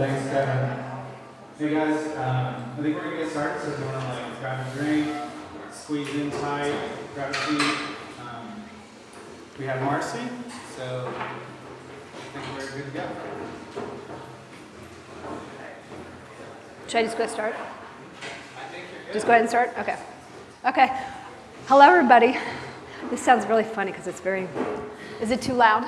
Thanks, Kevin. Hey guys, um, I think we're gonna get started, so if you wanna like grab a drink, squeeze in tight, grab a seat. Um, we have Marcy, so I think we're good to go. Should I just go start? Just go ahead and start? Okay. Okay. Hello, everybody. This sounds really funny because it's very, is it too loud?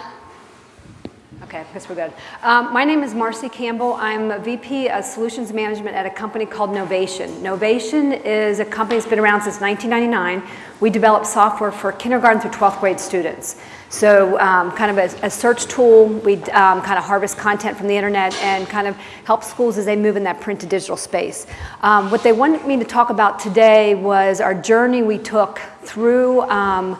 Okay, I guess we're good. Um, my name is Marcy Campbell. I'm a VP of Solutions Management at a company called Knovation. Knovation is a company that's been around since 1999. We develop software for kindergarten through 12th grade students. So um, kind of a, a, search tool, we um, kind of harvest content from the internet and kind of help schools as they move in that print to digital space. Um, what they wanted me to talk about today was our journey we took through um,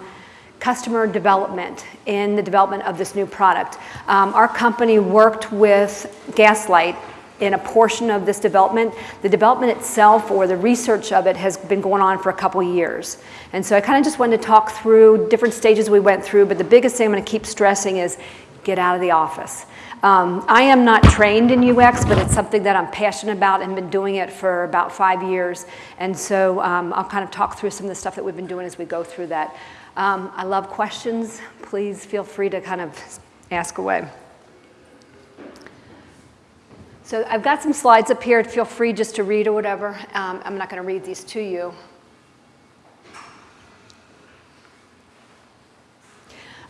customer development in the development of this new product. Um, our company worked with Gaslight in a portion of this development. The development itself or the research of it has been going on for a couple years. And so I kind of just wanted to talk through different stages we went through, but the biggest thing I'm going to keep stressing is get out of the office. Um, I am not trained in UX, but it's something that I'm passionate about and been doing it for about five years. And so um, I'll kind of talk through some of the stuff that we've been doing as we go through that. Um, I love questions. Please feel free to kind of ask away. So I've got some slides up here. Feel free just to read or whatever. Um, I'm not going to read these to you.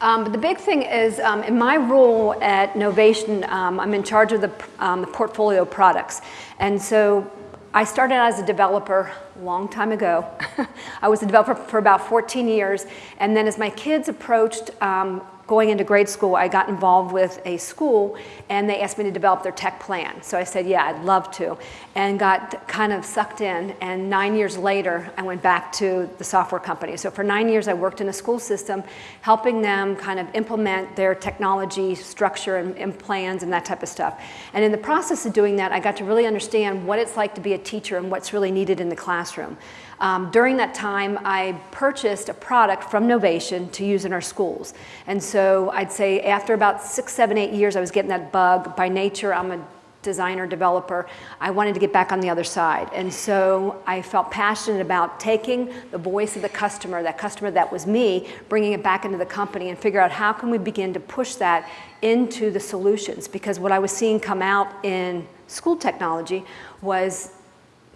Um, but the big thing is, um, in my role at Knovation, um, I'm in charge of the, um, the portfolio products. And so I started as a developer a long time ago. I was a developer for about 14 years, and then as my kids approached um, going into grade school, I got involved with a school and they asked me to develop their tech plan. So I said, yeah, I'd love to, and got kind of sucked in. And nine years later, I went back to the software company. So for nine years, I worked in a school system, helping them kind of implement their technology structure and, and plans and that type of stuff. And in the process of doing that, I got to really understand what it's like to be a teacher and what's really needed in the classroom. Um, during that time, I purchased a product from Knovation to use in our schools. And so I'd say after about six, seven, eight years, I was getting that bug. By nature, I'm a designer, developer, I wanted to get back on the other side. And so I felt passionate about taking the voice of the customer, that customer that was me, bringing it back into the company and figure out how can we begin to push that into the solutions. Because what I was seeing come out in school technology was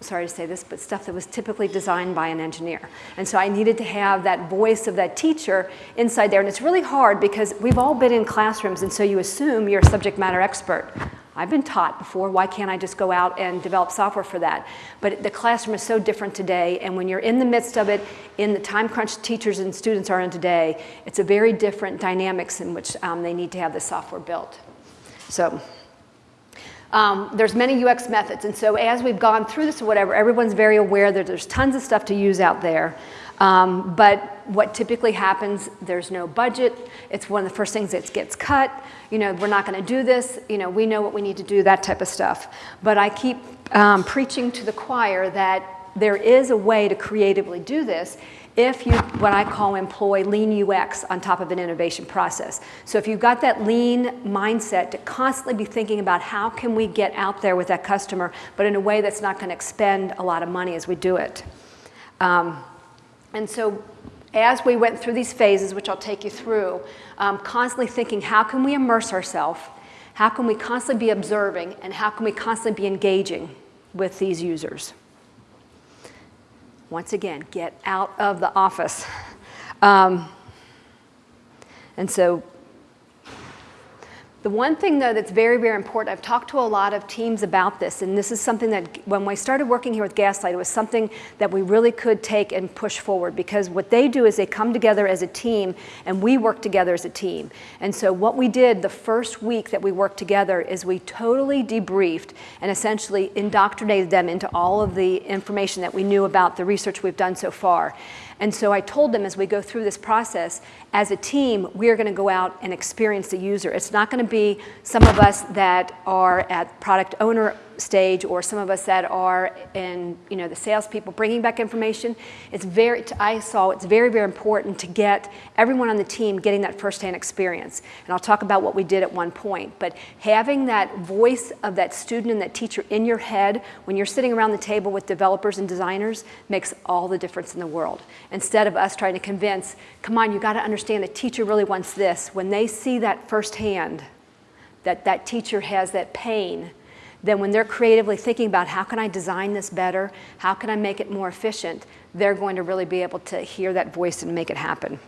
sorry to say this, but stuff that was typically designed by an engineer. And so I needed to have that voice of that teacher inside there. And it's really hard because we've all been in classrooms and so you assume you're a subject matter expert. I've been taught before, why can't I just go out and develop software for that? But the classroom is so different today, and when you're in the midst of it, in the time crunch teachers and students are in today, it's a very different dynamics in which um, they need to have the software built. So um, there's many UX methods, and so as we've gone through this or whatever, everyone's very aware that there's tons of stuff to use out there. Um, but what typically happens, there's no budget. It's one of the first things that gets cut. You know, we're not going to do this. You know, we know what we need to do, that type of stuff. But I keep um, preaching to the choir that there is a way to creatively do this if you, what I call employ lean UX on top of an innovation process. So if you've got that lean mindset to constantly be thinking about how can we get out there with that customer, but in a way that's not going to expend a lot of money as we do it. Um, and so as we went through these phases, which I'll take you through, um, constantly thinking how can we immerse ourselves, how can we constantly be observing, and how can we constantly be engaging with these users. Once again, get out of the office. Um, and so the one thing, though, that's very, very important, I've talked to a lot of teams about this, and this is something that when we started working here with Gaslight, it was something that we really could take and push forward because what they do is they come together as a team and we work together as a team. And so what we did the first week that we worked together is we totally debriefed and essentially indoctrinated them into all of the information that we knew about the research we've done so far. And so I told them as we go through this process, as a team, we are going to go out and experience the user. It's not going to be some of us that are at product owner stage or some of us that are in, you know, the salespeople bringing back information, it's very, I saw it's very, very important to get everyone on the team getting that firsthand experience. And I'll talk about what we did at one point, but having that voice of that student and that teacher in your head when you're sitting around the table with developers and designers makes all the difference in the world. Instead of us trying to convince, come on, you gotta understand the teacher really wants this, when they see that firsthand, that that teacher has that pain, then when they're creatively thinking about how can I design this better, how can I make it more efficient, they're going to really be able to hear that voice and make it happen.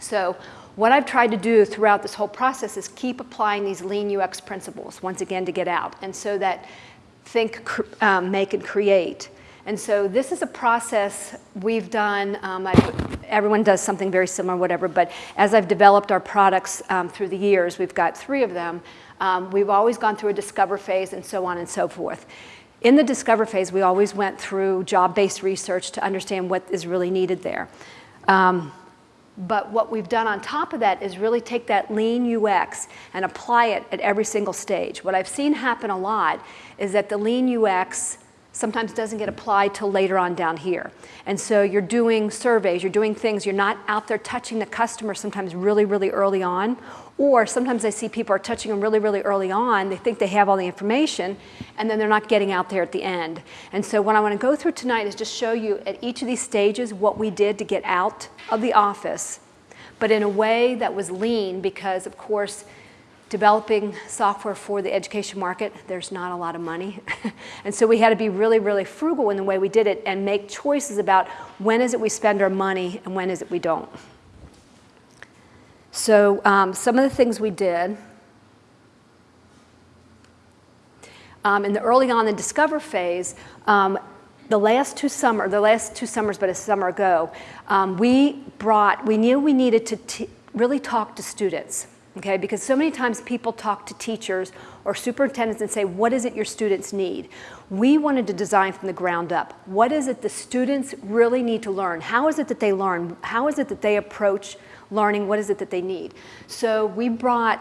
So what I've tried to do throughout this whole process is keep applying these lean UX principles, once again, to get out. And so that think, um, make, and create. And so this is a process we've done, um, everyone does something very similar, whatever, but as I've developed our products um, through the years, we've got three of them, um, we've always gone through a discover phase and so on and so forth. In the discover phase, we always went through job-based research to understand what is really needed there. Um, but what we've done on top of that is really take that lean UX and apply it at every single stage. What I've seen happen a lot is that the lean UX sometimes doesn't get applied till later on down here. And so you're doing surveys, you're doing things, you're not out there touching the customer sometimes really, really early on, or sometimes I see people are touching them really, really early on, they think they have all the information, and then they're not getting out there at the end. And so what I wanna go through tonight is just show you at each of these stages what we did to get out of the office, but in a way that was lean because of course, developing software for the education market, there's not a lot of money. and so we had to be really, really frugal in the way we did it and make choices about when is it we spend our money and when is it we don't. So um, some of the things we did, um, in the early on the discover phase, um, the last two summer, the last two summers, but a summer ago, um, we brought, we knew we needed to really talk to students okay? Because so many times people talk to teachers or superintendents and say, what is it your students need? We wanted to design from the ground up. What is it the students really need to learn? How is it that they learn? How is it that they approach learning? What is it that they need? So we brought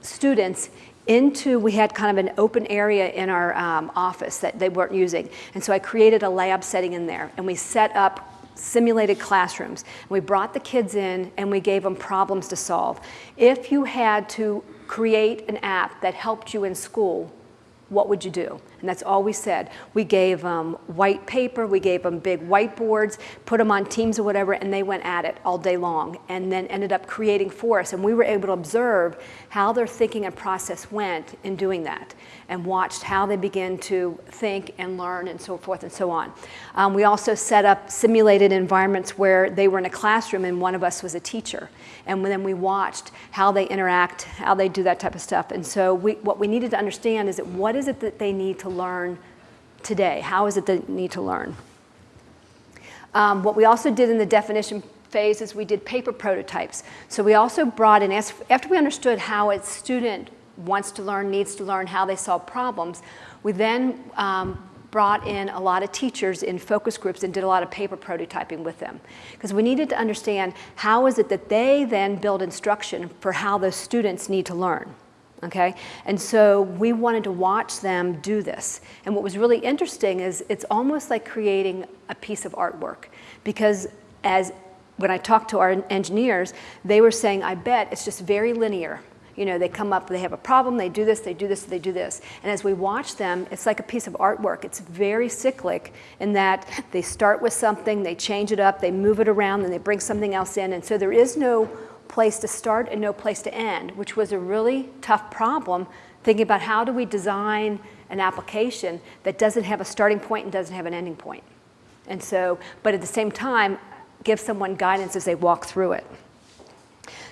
students into, we had kind of an open area in our um, office that they weren't using. And so I created a lab setting in there and we set up simulated classrooms. We brought the kids in and we gave them problems to solve. If you had to create an app that helped you in school, what would you do? And that's all we said. We gave them white paper, we gave them big whiteboards, put them on teams or whatever, and they went at it all day long and then ended up creating for us. And we were able to observe how their thinking and process went in doing that and watched how they began to think and learn and so forth and so on. Um, we also set up simulated environments where they were in a classroom and one of us was a teacher. And then we watched how they interact, how they do that type of stuff. And so we, what we needed to understand is that what is it that they need to learn today? How is it they need to learn? Um, what we also did in the definition phase is we did paper prototypes. So we also brought in, after we understood how a student wants to learn, needs to learn, how they solve problems, we then um, brought in a lot of teachers in focus groups and did a lot of paper prototyping with them. Because we needed to understand how is it that they then build instruction for how those students need to learn okay? And so we wanted to watch them do this. And what was really interesting is it's almost like creating a piece of artwork because as when I talked to our engineers, they were saying, I bet it's just very linear. You know, they come up, they have a problem, they do this, they do this, they do this. And as we watch them, it's like a piece of artwork. It's very cyclic in that they start with something, they change it up, they move it around, and they bring something else in. And so there is no place to start and no place to end, which was a really tough problem, thinking about how do we design an application that doesn't have a starting point and doesn't have an ending point. And so, but at the same time, give someone guidance as they walk through it.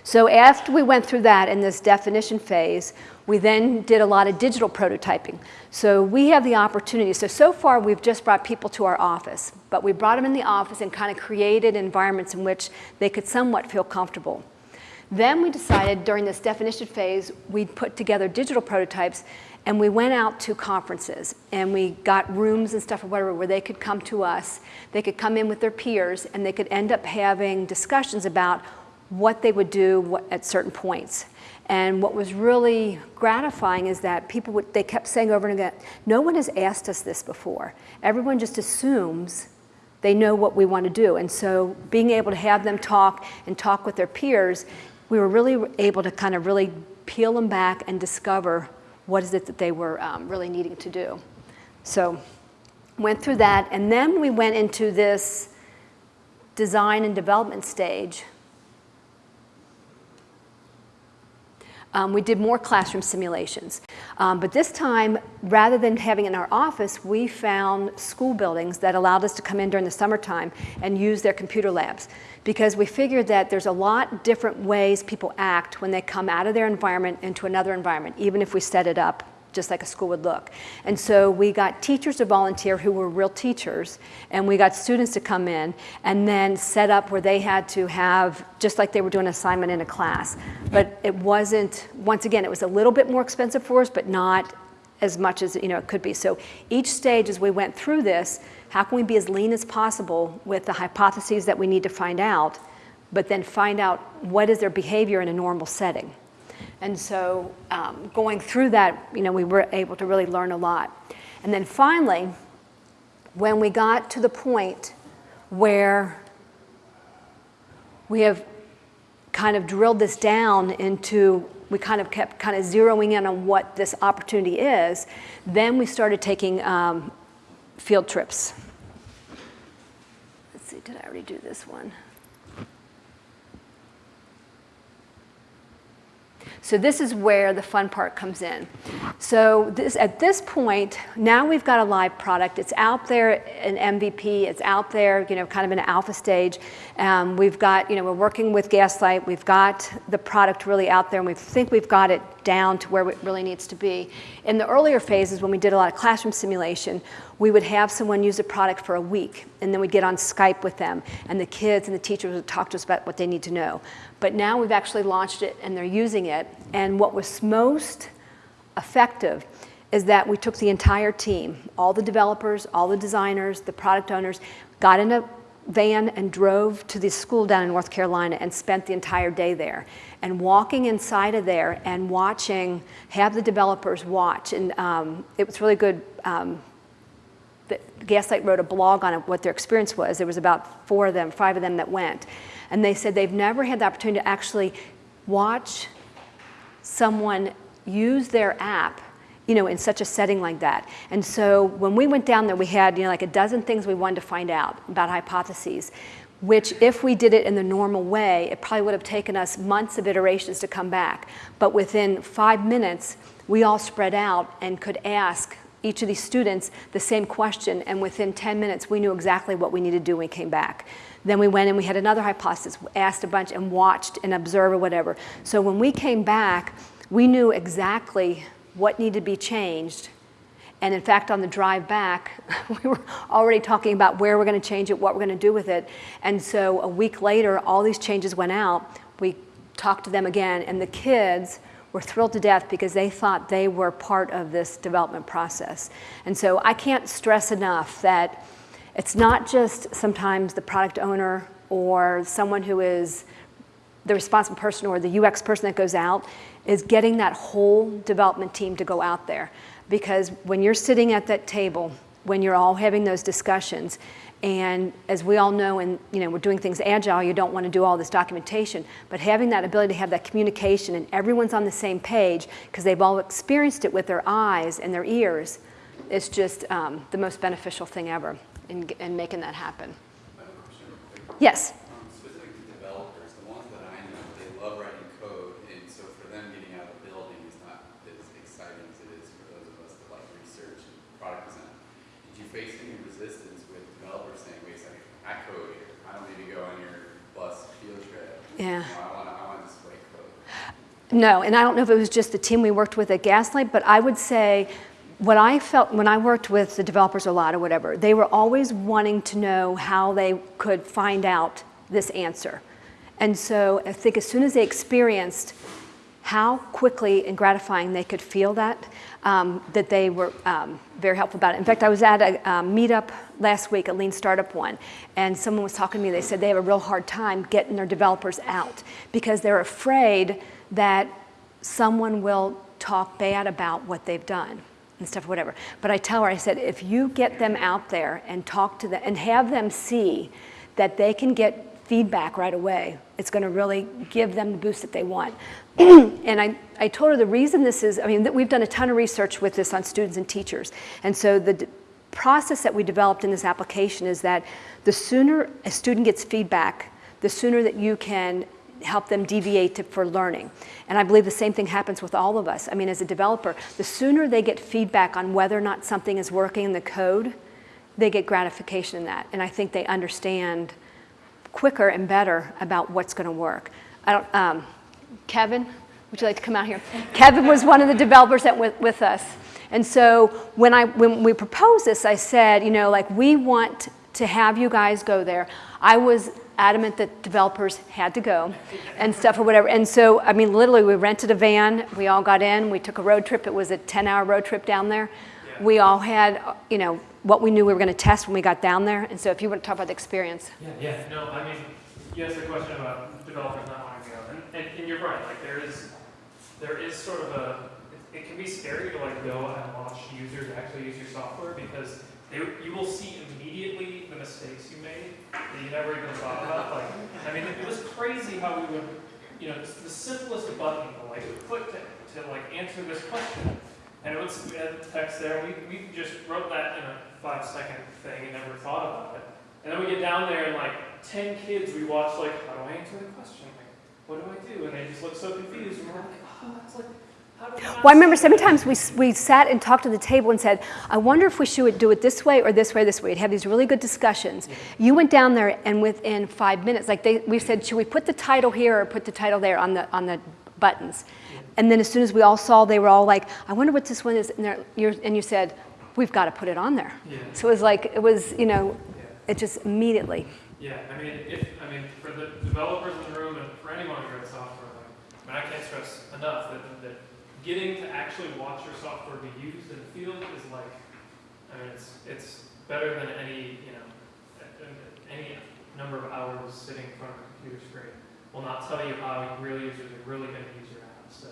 So after we went through that in this definition phase, we then did a lot of digital prototyping. So we have the opportunity, so so far we've just brought people to our office, but we brought them in the office and kind of created environments in which they could somewhat feel comfortable. Then we decided during this definition phase, we'd put together digital prototypes and we went out to conferences and we got rooms and stuff or whatever where they could come to us. They could come in with their peers and they could end up having discussions about what they would do at certain points. And what was really gratifying is that people, would, they kept saying over and again, no one has asked us this before. Everyone just assumes they know what we want to do. And so being able to have them talk and talk with their peers, we were really able to kind of really peel them back and discover what is it that they were um, really needing to do. So went through that, and then we went into this design and development stage. Um, we did more classroom simulations. Um, but this time, rather than having in our office, we found school buildings that allowed us to come in during the summertime and use their computer labs. Because we figured that there's a lot different ways people act when they come out of their environment into another environment, even if we set it up just like a school would look. And so we got teachers to volunteer who were real teachers, and we got students to come in and then set up where they had to have, just like they were doing an assignment in a class. But it wasn't, once again, it was a little bit more expensive for us, but not as much as you know it could be. So each stage as we went through this, how can we be as lean as possible with the hypotheses that we need to find out, but then find out what is their behavior in a normal setting. And so um, going through that, you know, we were able to really learn a lot. And then finally, when we got to the point where we have kind of drilled this down into, we kind of kept kind of zeroing in on what this opportunity is, then we started taking um, field trips. Let's see, did I already do this one? So this is where the fun part comes in. So this, at this point, now we've got a live product. It's out there, an MVP. It's out there, you know, kind of in an alpha stage. Um, we've got, you know, we're working with Gaslight. We've got the product really out there, and we think we've got it down to where it really needs to be. In the earlier phases, when we did a lot of classroom simulation, we would have someone use a product for a week, and then we'd get on Skype with them, and the kids and the teachers would talk to us about what they need to know. But now we've actually launched it, and they're using it, and what was most effective is that we took the entire team, all the developers, all the designers, the product owners, got in a van and drove to the school down in North Carolina and spent the entire day there. And walking inside of there and watching, have the developers watch, and um, it was really good. Um, Gaslight wrote a blog on what their experience was. There was about four of them, five of them that went. And they said they've never had the opportunity to actually watch someone use their app you know, in such a setting like that. And so when we went down there, we had, you know, like a dozen things we wanted to find out about hypotheses, which if we did it in the normal way, it probably would have taken us months of iterations to come back. But within five minutes, we all spread out and could ask each of these students the same question, and within 10 minutes, we knew exactly what we needed to do when we came back. Then we went and we had another hypothesis, asked a bunch and watched and observed or whatever. So when we came back, we knew exactly what needed to be changed. And in fact, on the drive back, we were already talking about where we're going to change it, what we're going to do with it. And so a week later, all these changes went out. We talked to them again, and the kids were thrilled to death because they thought they were part of this development process. And so I can't stress enough that it's not just sometimes the product owner or someone who is the responsible person or the UX person that goes out is getting that whole development team to go out there. Because when you're sitting at that table, when you're all having those discussions, and as we all know, and you know, we're doing things agile, you don't want to do all this documentation, but having that ability to have that communication and everyone's on the same page because they've all experienced it with their eyes and their ears is just um, the most beneficial thing ever in, in making that happen. Yes? Um, specific to developers, the ones that I know, they love writing code, and so for them getting out of the building is not as exciting as it is for those of us that like research and product design. Did you face any resistance with developers saying, wait a second, I code here, I don't need to go on your bus field trip. Yeah. You know, I want to, I want to just write code. No, and I don't know if it was just the team we worked with at Gaslight, but I would say what I felt when I worked with the developers a lot or whatever, they were always wanting to know how they could find out this answer. And so I think as soon as they experienced how quickly and gratifying they could feel that, um, that they were um, very helpful about it. In fact, I was at a um, meetup last week, a lean startup one, and someone was talking to me. They said they have a real hard time getting their developers out because they're afraid that someone will talk bad about what they've done and stuff, whatever. But I tell her, I said, if you get them out there and talk to them and have them see that they can get feedback right away, it's going to really give them the boost that they want. and I, I told her the reason this is, I mean, we've done a ton of research with this on students and teachers. And so the process that we developed in this application is that the sooner a student gets feedback, the sooner that you can help them deviate to, for learning. And I believe the same thing happens with all of us. I mean, as a developer, the sooner they get feedback on whether or not something is working in the code, they get gratification in that. And I think they understand quicker and better about what's going to work. I don't, um, Kevin, would you like to come out here? Kevin was one of the developers that went with us. And so when, I, when we proposed this, I said, you know, like we want to have you guys go there. I was adamant that developers had to go and stuff or whatever. And so, I mean, literally, we rented a van. We all got in. We took a road trip. It was a 10-hour road trip down there. We all had, you know, what we knew we were going to test when we got down there. And so, if you want to talk about the experience, Yeah, yeah, no, I mean, you asked the question about developers not wanting to go, and, and, and you're right, like, there is, there is sort of a, it, it can be scary to like go and watch users actually use your software, because they, you will see immediately the mistakes you made that you never even thought about, like, I mean, it was crazy how we would, you know, the, simplest button to like click to, to like answer this question, and it was, we had the text there, we, we just wrote that in a five second thing and never thought about it. And then we get down there and like ten kids, we watch like, how do I answer the question? Like, what do I do? And they just look so confused and we're like, oh, that's like, how do we not Well, I remember see that?" sometimes we, we sat and talked to the table and said, I wonder if we should do it this way or this way or this way. We'd have these really good discussions. Mm-hmm. You went down there and within five minutes, like they, we said, should we put the title here or put the title there on the, on the buttons? And then as soon as we all saw, they were all like, I wonder what this one is. And, you're, and you said, we've got to put it on there. Yeah. So it was like, it was, you know, Yeah. it just immediately. Yeah, I mean, if, I mean, for the developers in the room and for anyone who writes software, like, I mean, I can't stress enough that, that getting to actually watch your software be used in the field is like, I mean, it's, it's better than any, you know, any number of hours sitting in front of a computer screen will not tell you how real users are really gonna use your app, so,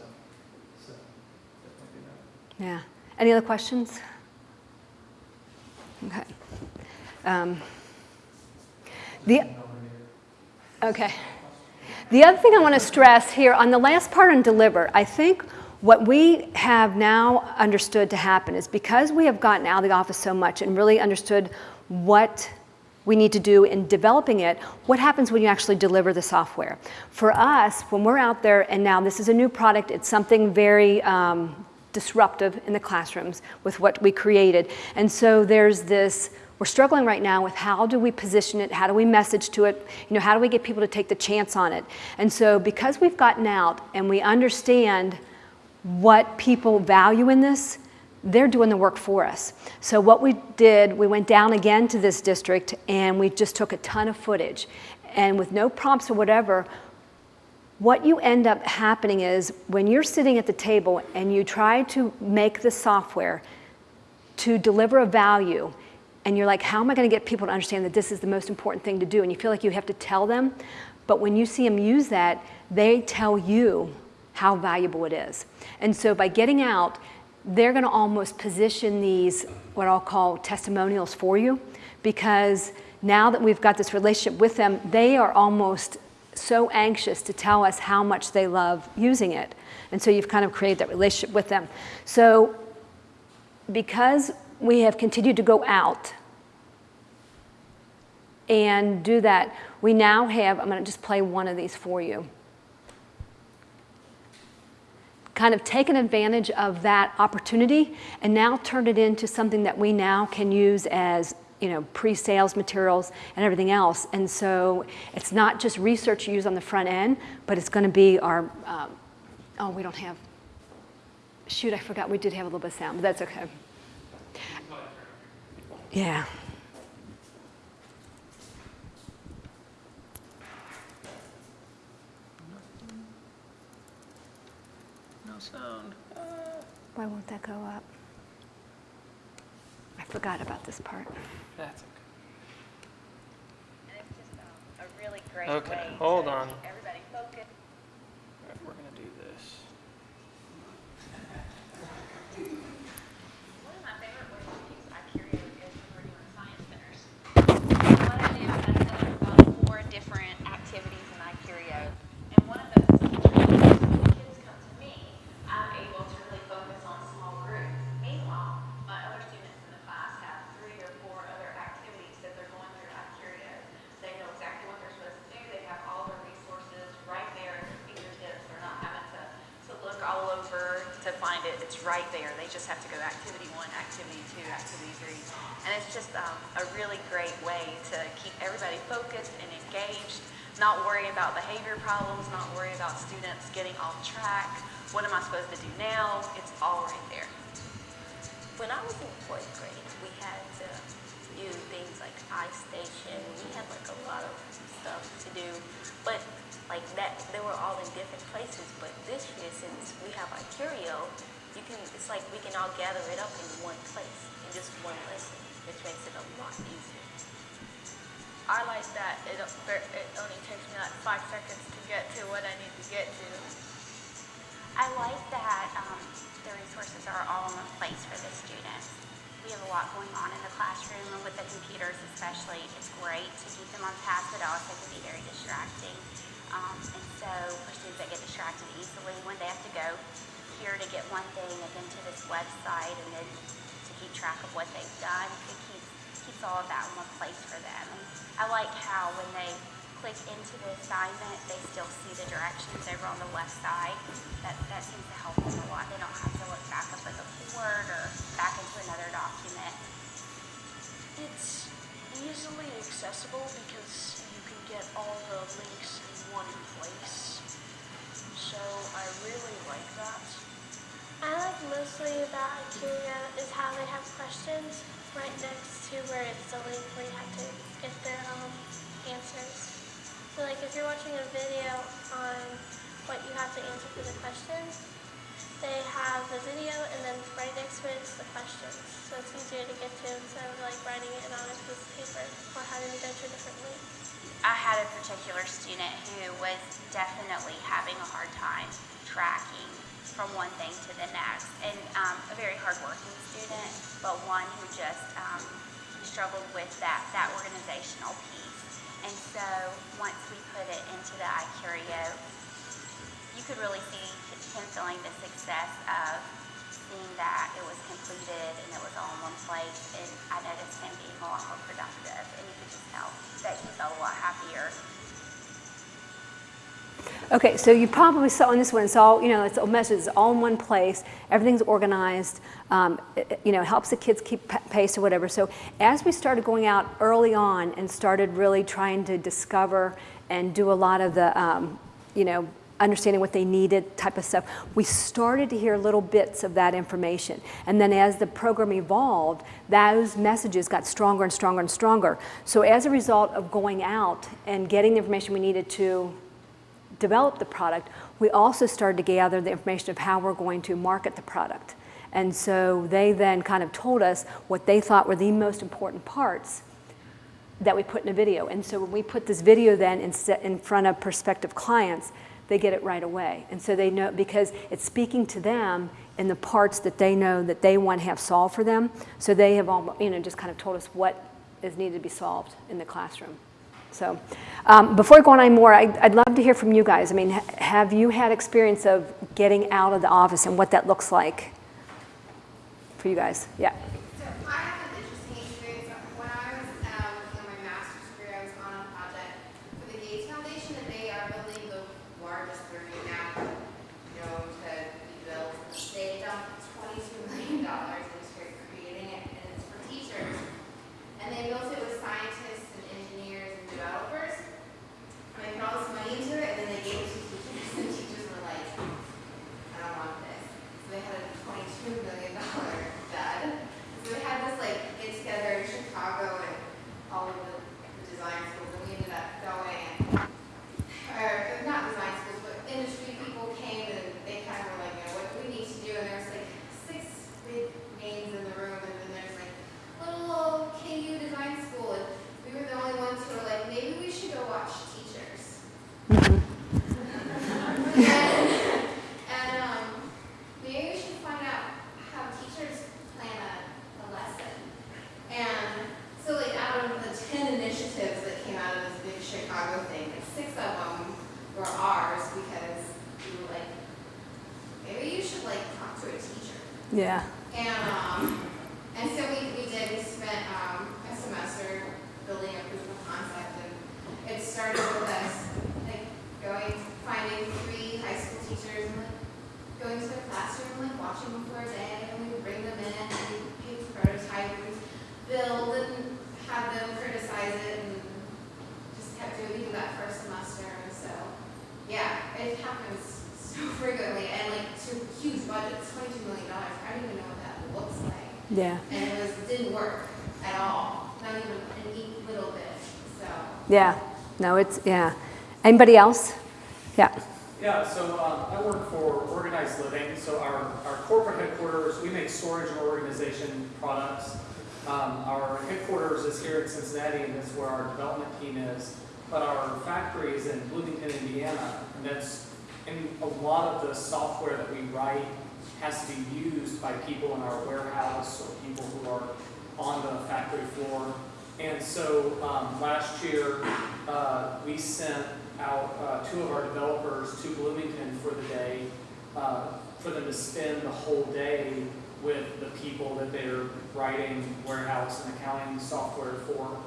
so, definitely do that. Yeah. Any other questions? Okay. Um, the, okay. The other thing I want to stress here on the last part on deliver, I think what we have now understood to happen is because we have gotten out of the office so much and really understood what we need to do in developing it, what happens when you actually deliver the software? For us, when we're out there, and now this is a new product, it's something very um, disruptive in the classrooms with what we created. And so there's this, we're struggling right now with how do we position it, how do we message to it, you know, how do we get people to take the chance on it? And so because we've gotten out and we understand what people value in this, they're doing the work for us. So what we did, we went down again to this district and we just took a ton of footage. And with no prompts or whatever, what you end up happening is when you're sitting at the table and you try to make the software to deliver a value, and you're like, how am I going to get people to understand that this is the most important thing to do? And you feel like you have to tell them. But when you see them use that, they tell you how valuable it is. And so by getting out, they're going to almost position these, what I'll call testimonials for you, because now that we've got this relationship with them, they are almost so anxious to tell us how much they love using it. And so you've kind of created that relationship with them. So because we have continued to go out and do that, we now have, I'm going to just play one of these for you. Kind of taken advantage of that opportunity and now turned it into something that we now can use as you know, pre-sales materials and everything else. And so it's not just research you use on the front end, but it's going to be our, um, oh, we don't have, shoot, I forgot we did have a little bit of sound, but that's okay. Yeah. No sound. Why won't that go up? I forgot about this part. That's okay. And it's just um, a really great Okay, hold on. keep everybody focused. All right, we're gonna do this. it's right there. They just have to go activity one, activity two, activity three. And it's just um, a really great way to keep everybody focused and engaged, not worry about behavior problems, not worry about students getting off track. What am I supposed to do now? It's all right there. When I was in fourth grade, we had to do things like iStation. We had like a lot of stuff to do, but like that, they were all in different places. But this year, since we have our curio, you can. It's like we can all gather it up in one place in just one lesson, which makes it a lot easier. I like that it, it only takes me like five seconds to get to what I need to get to. I like that um, the resources are all in one place for the students. We have a lot going on in the classroom and with the computers especially. It's great to keep them on task, but also can be very distracting. Um, and so for students that get distracted easily, when they have to go here to get one thing and then to this website and then to keep track of what they've done, it keeps, keeps all of that in one place for them. And I like how when they click into the assignment, they still see the directions over on the left side. That, that seems to help them a lot. They don't have to look back up at the board or back into another document. It's easily accessible because you can get all the links in one place. So I really like that. I like mostly about iCurio is how they have questions right next to where it's the link where you have to get their um, answers. So like if you're watching a video on what you have to answer for the questions, they have the video and then right next to it is the questions. So it's easier to get to instead of like writing it on a piece of paper or having to go to a different link. I had a particular student who was definitely having a hard time tracking from one thing to the next, and um, a very hardworking student, but one who just um, struggled with that, that organizational piece. And so once we put it into the iCurio, you could really see him feeling the success of seeing that it was completed and it was all in one place. And I noticed him being a lot more productive, and you could just tell that he felt a lot happier. Okay, so you probably saw in this one, it's all, you know, it's a message, it's all in one place, everything's organized, um, it- you know, helps the kids keep pace or whatever. So as we started going out early on and started really trying to discover and do a lot of the, um, you know, understanding what they needed type of stuff, we started to hear little bits of that information. And then as the program evolved, those messages got stronger and stronger and stronger. So as a result of going out and getting the information we needed to develop the product, we also started to gather the information of how we're going to market the product. And so they then kind of told us what they thought were the most important parts that we put in a video. And so when we put this video then in, in front of prospective clients, they get it right away. And so they know, because it's speaking to them in the parts that they know that they want to have solved for them. So they have all, you know, just kind of told us what is needed to be solved in the classroom. So um, before we go on any more, I'd, I'd love to hear from you guys. I mean, ha- have you had experience of getting out of the office and what that looks like for you guys? Yeah. So I have an interesting experience. When I was um, in my master's degree, I was on a project for the Gates Foundation, and they are building the largest learning map known to be built. They dumped $22 million into creating it, and it's for teachers. And they built it with scientists and engineers and developers. And they put all this money into it, and then they gave it to teachers, and teachers were like, I don't want this. So they had a twenty-two million dollar dud. So they had this like get together in Chicago and all of the, the design schools, and we ended up going and, or not design schools, but industry people came and they kind of were like, you know, what do we need to do? And there was like six big names in the room, and then there's like little old KU design school, and we were the only ones who were like, maybe we should go watch teachers. And, um, maybe we should find out how teachers plan a, a lesson. And so like out of the ten initiatives that came out of this big Chicago thing, like six of them were ours because we were like, maybe you should like talk to a teacher. Yeah. And, um, and so we, we did, we spent, um, a semester building a proof of concept and it started with us, like, going, finding three high school teachers and like, going to their classroom, like, watching them for a Yeah. And it was, didn't work at all, not even an e- little bit, so. Yeah. No, it's, yeah. Anybody else? Yeah. Yeah, so um, I work for Organized Living. So our, our corporate headquarters, we make storage and organization products. Um, our headquarters is here in Cincinnati, and that's where our development team is. But our factory is in Bloomington, Indiana, and that's, and a lot of the software that we write has to be used by people in our warehouse or people who are on the factory floor. And so um, last year, uh, we sent out uh, two of our developers to Bloomington for the day, uh, for them to spend the whole day with the people that they're writing warehouse and accounting software for.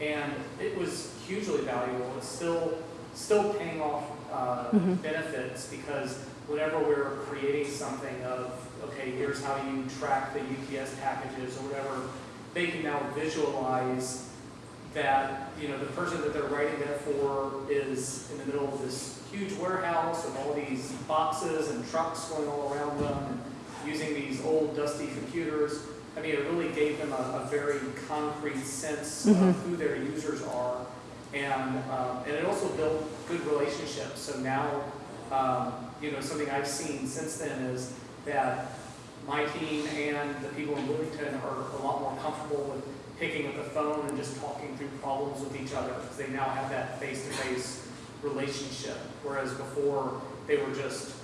And it was hugely valuable. It's still, still paying off uh, benefits because whenever we're creating something of, okay, here's how you track the UPS packages or whatever, they can now visualize that, you know, the person that they're writing that for is in the middle of this huge warehouse with all these boxes and trucks going all around them and using these old dusty computers. I mean, it really gave them a, a very concrete sense of who their users are. And, um, and it also built good relationships. So now, um, you know, something I've seen since then is that my team and the people in Bloomington are a lot more comfortable with picking up the phone and just talking through problems with each other because they now have that face-to-face relationship. Whereas before, they were just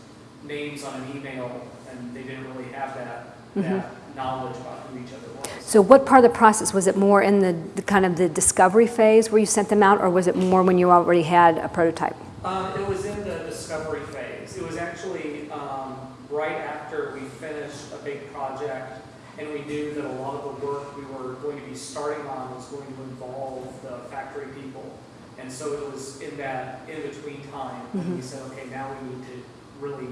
names on an email and they didn't really have that, that knowledge about who each other was. So what part of the process, was it more in the, the kind of the discovery phase where you sent them out, or was it more when you already had a prototype? Uh, it was in the discovery phase. It was actually um, right after we finished a big project and we knew that a lot of the work we were going to be starting on was going to involve the factory people. And so it was in that in-between time when we said, okay, now we need to really.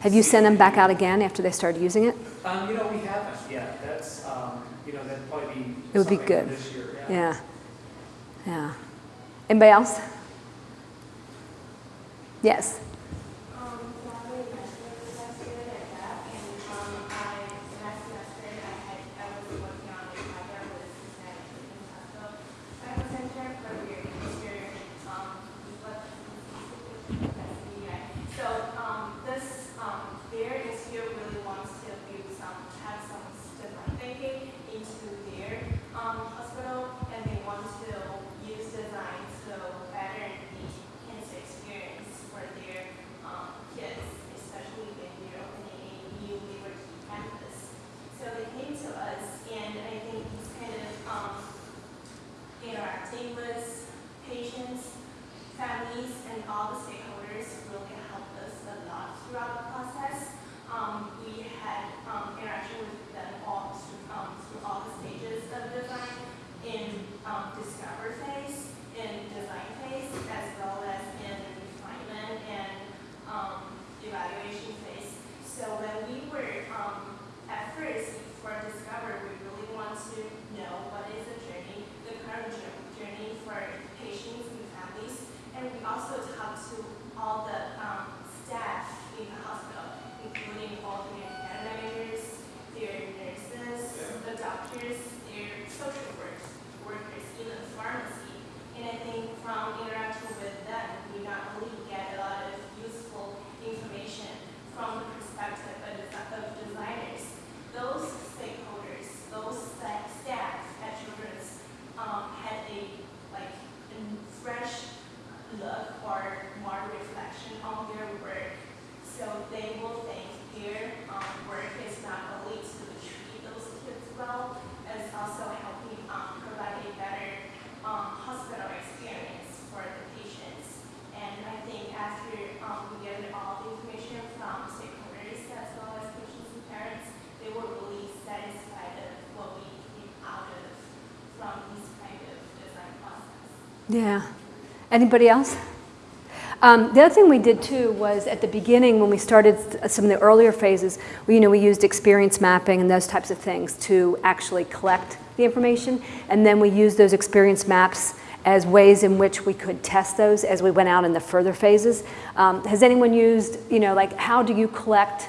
Have you sent them back out again after they started using it? Um, you know, we haven't yet. That's, um, you know, that'd probably be. It would be good. This year, Yeah. Yeah. Anybody else? Yes. Yeah. Anybody else? Um, the other thing we did too was at the beginning when we started some of the earlier phases, we, you know, we used experience mapping and those types of things to actually collect the information, and then we used those experience maps as ways in which we could test those as we went out in the further phases. Um, has anyone used, you know, like how do you collect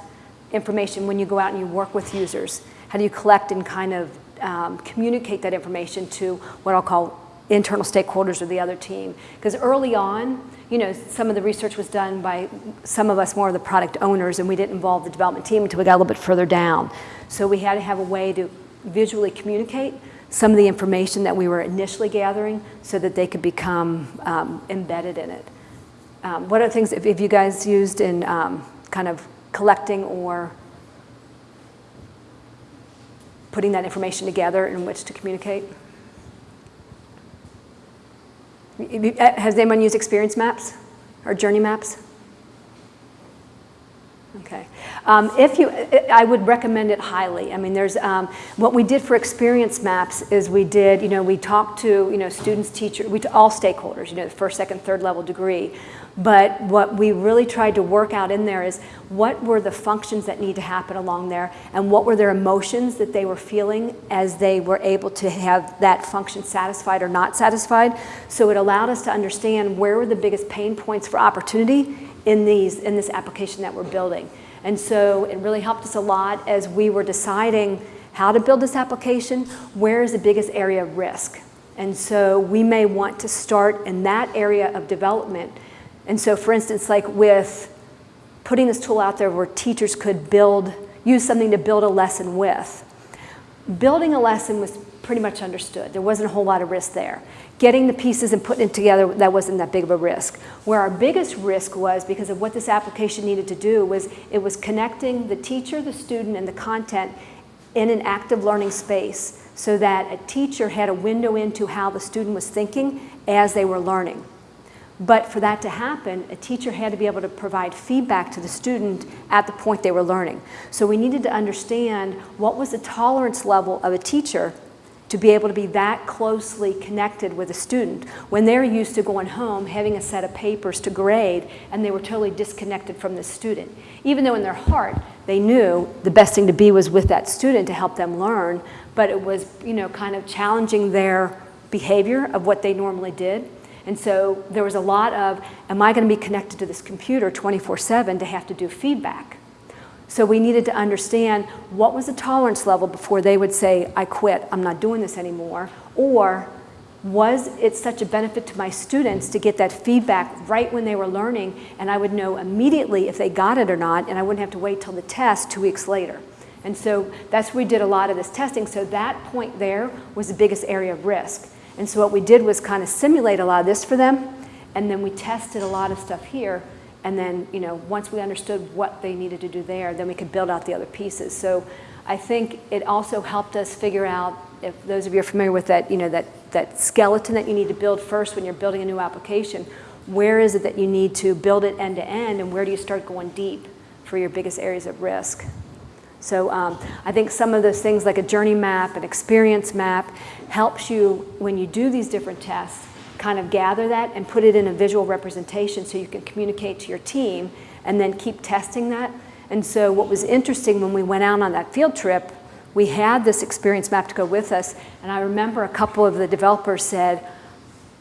information when you go out and you work with users? How do you collect and kind of um, communicate that information to what I'll call internal stakeholders or the other team? Because early on, you know, some of the research was done by some of us more of the product owners, and we didn't involve the development team until we got a little bit further down. So we had to have a way to visually communicate some of the information that we were initially gathering so that they could become um, embedded in it. Um, what other things if, have you guys used in um, kind of collecting or putting that information together in which to communicate? Has anyone used experience maps or journey maps? Okay. Um, if you, I would recommend it highly. I mean, there's, um, what we did for experience maps is we did, you know, we talked to, you know, students, teachers, we, all stakeholders, you know, the first, second, third level degree. But what we really tried to work out in there is what were the functions that need to happen along there and what were their emotions that they were feeling as they were able to have that function satisfied or not satisfied. So it allowed us to understand where were the biggest pain points for opportunity in these in this application that we're building. And so it really helped us a lot as we were deciding how to build this application, where is the biggest area of risk? And so we may want to start in that area of development. And so for instance, like with putting this tool out there where teachers could build, use something to build a lesson with. Building a lesson was pretty much understood. There wasn't a whole lot of risk there. Getting the pieces and putting it together, that wasn't that big of a risk. Where our biggest risk was, because of what this application needed to do, was it was connecting the teacher, the student, and the content in an active learning space so that a teacher had a window into how the student was thinking as they were learning. But for that to happen, a teacher had to be able to provide feedback to the student at the point they were learning. So we needed to understand what was the tolerance level of a teacher to be able to be that closely connected with a student when they're used to going home, having a set of papers to grade, and they were totally disconnected from the student. Even though in their heart they knew the best thing to be was with that student to help them learn, but it was, you know, kind of challenging their behavior of what they normally did. And so there was a lot of, am I going to be connected to this computer 24-7 to have to do feedback? So we needed to understand what was the tolerance level before they would say, I quit, I'm not doing this anymore, or was it such a benefit to my students to get that feedback right when they were learning and I would know immediately if they got it or not and I wouldn't have to wait till the test two weeks later. And so that's where we did a lot of this testing. So that point there was the biggest area of risk. And so what we did was kind of simulate a lot of this for them and then we tested a lot of stuff here and then, you know, once we understood what they needed to do there, then we could build out the other pieces. So I think it also helped us figure out, if those of you are familiar with that, you know, that, that skeleton that you need to build first when you're building a new application, where is it that you need to build it end to end and where do you start going deep for your biggest areas of risk? So um, I think some of those things like a journey map, an experience map, helps you when you do these different tests kind of gather that and put it in a visual representation so you can communicate to your team and then keep testing that. And so what was interesting when we went out on that field trip, we had this experience map to go with us, and I remember a couple of the developers said,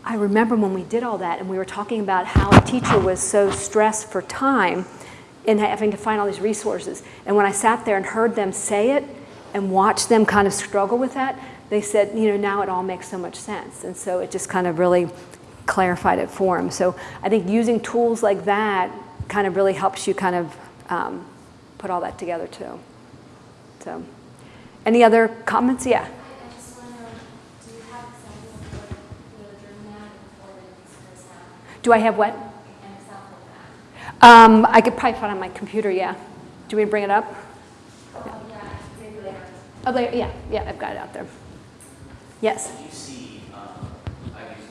I remember when we did all that and we were talking about how a teacher was so stressed for time in having to find all these resources. And when I sat there and heard them say it and watched them kind of struggle with that, they said, you know, now it all makes so much sense. And so it just kind of really clarified it for them. So I think using tools like that kind of really helps you kind of um, put all that together too. So any other comments? Yeah. Do I have what? Um, I could probably find it on my computer, yeah. Do we bring it up? Oh, yeah. Oh, yeah, yeah, I've got it out there. Yes. Did you see, um, I've used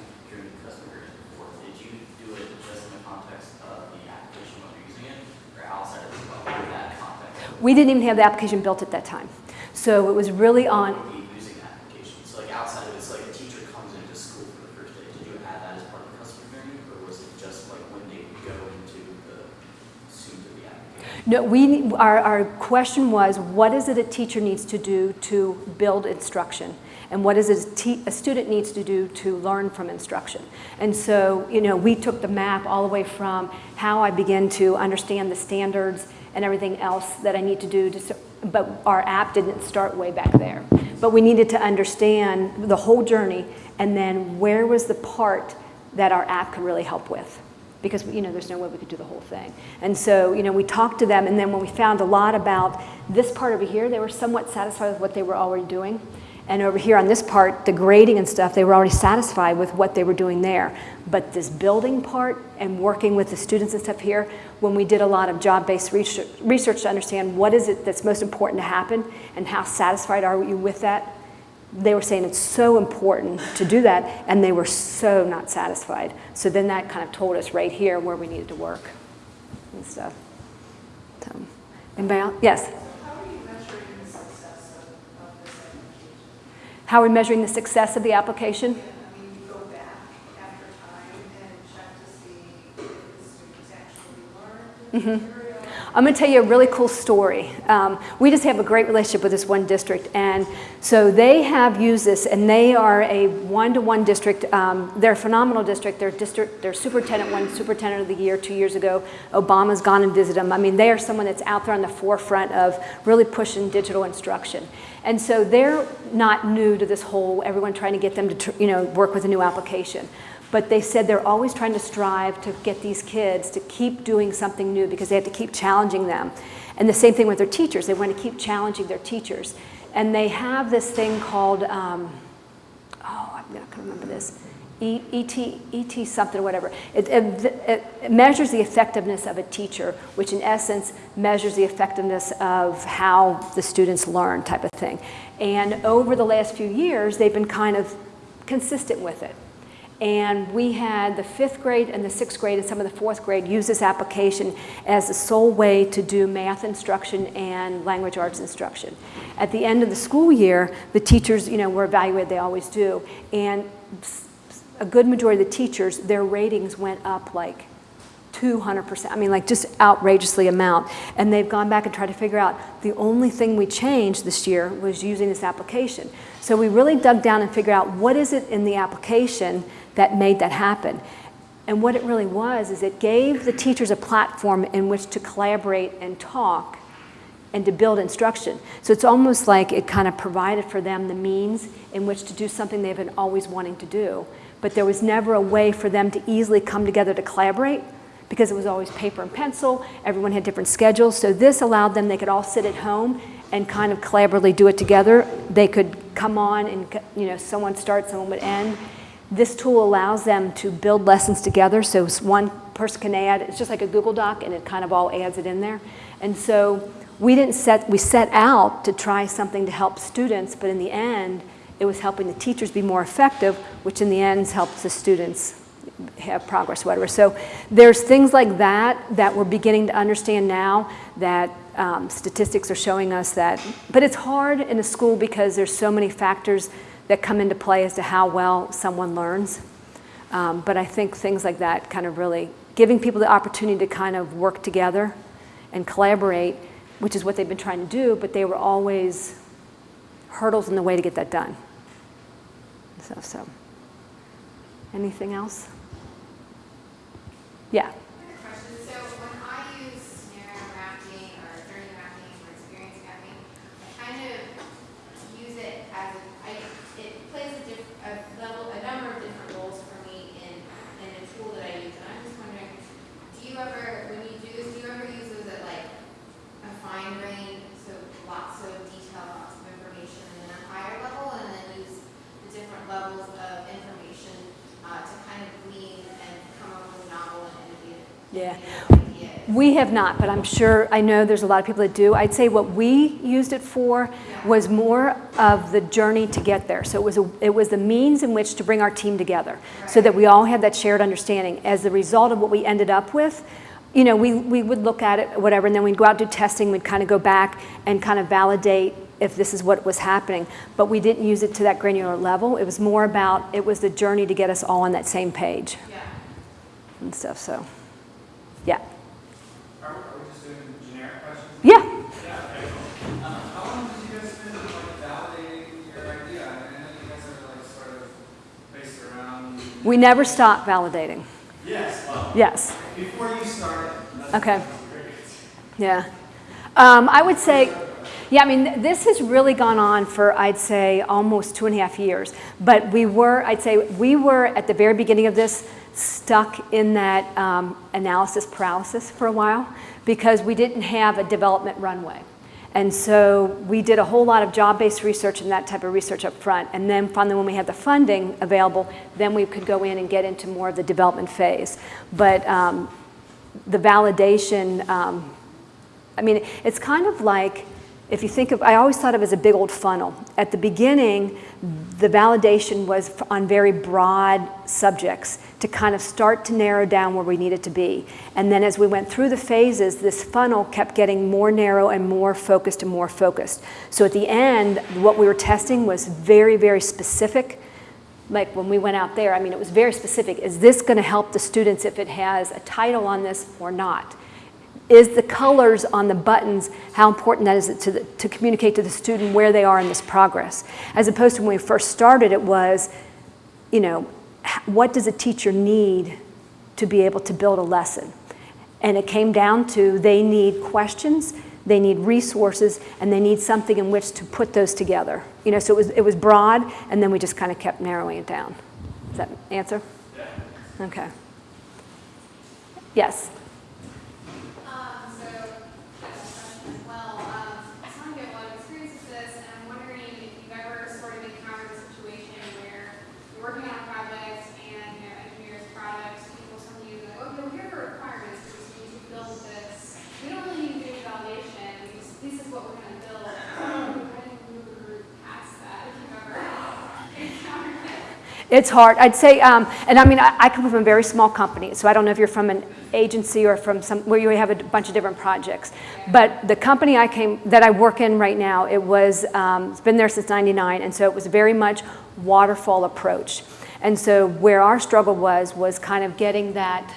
customer before, did you do it just in the context of the application when you're using it, or outside of that context? We didn't even have the application built at that time. So it was really on, using application, so like outside of it's like a teacher comes into school for the first day, did you add that as part of the customer journey, or was it just like when they go into the, soon to be application? no, we, our, our question was, what is it a teacher needs to do to build instruction? And what is it a, a student needs to do to learn from instruction? And so, you know, we took the map all the way from how I begin to understand the standards and everything else that I need to do to, but our app didn't start way back there. But we needed to understand the whole journey and then where was the part that our app could really help with. Because, you know, there's no way we could do the whole thing. And so, you know, we talked to them and then when we found a lot about this part over here, they were somewhat satisfied with what they were already doing. And over here on this part, the grading and stuff, they were already satisfied with what they were doing there. But this building part and working with the students and stuff here, when we did a lot of job-based research, research to understand what is it that's most important to happen and how satisfied are you with that, they were saying it's so important to do that, and they were so not satisfied. So then that kind of told us right here where we needed to work and stuff. So, anybody else? Yes? How are we measuring the success of the application? Mm-hmm. I'm going to tell you a really cool story. Um, we just have a great relationship with this one district, and so they have used this, and they are a one-to-one district. Um, they're a phenomenal district. Their district, their superintendent won superintendent of the year two years ago. Obama's gone and visited them. I mean, they are someone that's out there on the forefront of really pushing digital instruction. And so they're not new to this whole everyone trying to get them to you know work with a new application but they said they're always trying to strive to get these kids to keep doing something new because they have to keep challenging them. And the same thing with their teachers. They want to keep challenging their teachers. And they have this thing called, um, oh, I'm not going to remember this, ET, ET something or whatever. It, it, it measures the effectiveness of a teacher, which in essence measures the effectiveness of how the students learn type of thing. And over the last few years, they've been kind of consistent with it. And we had the fifth grade and the sixth grade and some of the fourth grade use this application as the sole way to do math instruction and language arts instruction. At the end of the school year, the teachers, you know, were evaluated, they always do, and a good majority of the teachers, their ratings went up like 200%. I mean, like just outrageously amount. And they've gone back and tried to figure out the only thing we changed this year was using this application. So we really dug down and figured out what is it in the application that made that happen. And what it really was is it gave the teachers a platform in which to collaborate and talk and to build instruction. So it's almost like it kind of provided for them the means in which to do something they've been always wanting to do. But there was never a way for them to easily come together to collaborate because it was always paper and pencil. Everyone had different schedules. So this allowed them, they could all sit at home and kind of collaboratively do it together. They could come on and, you know, someone start, someone would end. This tool allows them to build lessons together, so one person can add, it's just like a Google Doc, and it kind of all adds it in there. And so we didn't set, we set out to try something to help students, but in the end, it was helping the teachers be more effective, which in the end helps the students have progress, whatever. So there's things like that that we're beginning to understand now that um, statistics are showing us that, but it's hard in a school because there's so many factors that come into play as to how well someone learns. Um, but I think things like that kind of really giving people the opportunity to kind of work together and collaborate, which is what they've been trying to do, but they were always hurdles in the way to get that done. So, so. anything else? Yeah. Question, so when I use scenario mapping or journey mapping or experience mapping, I kind of use it as a, I, it plays a diff, a level, a number of different roles for me in, in a tool that I use. And I'm just wondering, do you ever, when you do this, do you ever use those at like a fine grain, so lots of detail, lots of information, and then a higher level, and then use the different levels of information uh, to kind of glean and come up with novel and innovative Yeah. ideas? We have not, but I'm sure, I know there's a lot of people that do. I'd say what we used it for was more of the journey to get there. So it was, a, it was the means in which to bring our team together so that we all had that shared understanding. As the result of what we ended up with, you know, we, we would look at it, whatever, and then we'd go out do testing, we'd kind of go back and kind of validate if this is what was happening. But we didn't use it to that granular level. It was more about, it was the journey to get us all on that same page Yeah. and stuff, so, yeah. Are, are we just doing generic questions? Yeah. Yeah, okay. How long did you guys spend like validating your idea? I mean, I know you guys are like sort of based around. We never stop validating. Yes, well, Yes. before you started. Okay. Yeah. Um, I would say, Yeah, I mean, this has really gone on for, I'd say, almost two and a half years. But we were, I'd say, we were at the very beginning of this stuck in that um, analysis paralysis for a while because we didn't have a development runway. And so we did a whole lot of job-based research and that type of research up front. And then finally, when we had the funding available, then we could go in and get into more of the development phase. But um, the validation, um, I mean, it's kind of like, if you think of, I always thought of it as a big old funnel. At the beginning, the validation was on very broad subjects to kind of start to narrow down where we needed to be. And then as we went through the phases, this funnel kept getting more narrow and more focused and more focused. So at the end, what we were testing was very, very specific like when we went out there, I mean, it was very specific. Is this going to help the students if it has a title on this or not? Is the colors on the buttons, how important that is to, the, to communicate to the student where they are in this progress? As opposed to when we first started, it was, you know, what does a teacher need to be able to build a lesson? And it came down to they need questions, they need resources, and they need something in which to put those together. You know, so it was, it was broad, and then we just kind of kept narrowing it down. Does that answer? Okay. Yes. Um, so, I have a question as well. Um, I just want to get a lot of experience with this, and I'm wondering if you've ever sort of encountered a situation where you're working on a project and, you know, engineers, products, people come to you and like, okay, well, here are the requirements, we just need to build this. We don't really need to do validation, we just, this is what we're gonna build. How do you move past that, if you've ever encountered it? It's hard. I'd say, um, and I mean, I, I come from a very small company, so I don't know if you're from an agency or from some where you have a bunch of different projects. But the company I came that I work in right now, it was um, it's been there since '99, and so it was very much waterfall approach. And so where our struggle was was kind of getting that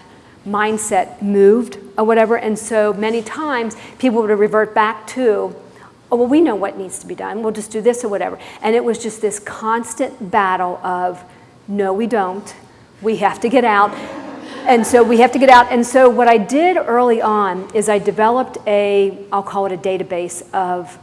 mindset moved or whatever. And so many times people would revert back to oh, well, we know what needs to be done. We'll just do this or whatever. And it was just this constant battle of, no, we don't. We have to get out. And so we have to get out. And so what I did early on is I developed a, I'll call it a database of